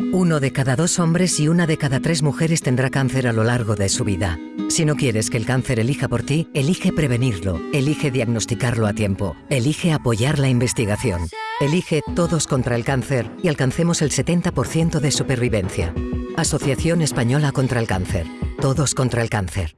Uno de cada dos hombres y una de cada tres mujeres tendrá cáncer a lo largo de su vida. Si no quieres que el cáncer elija por ti, elige prevenirlo, elige diagnosticarlo a tiempo, elige apoyar la investigación, elige Todos contra el Cáncer y alcancemos el 70% de supervivencia. Asociación Española contra el Cáncer. Todos contra el Cáncer.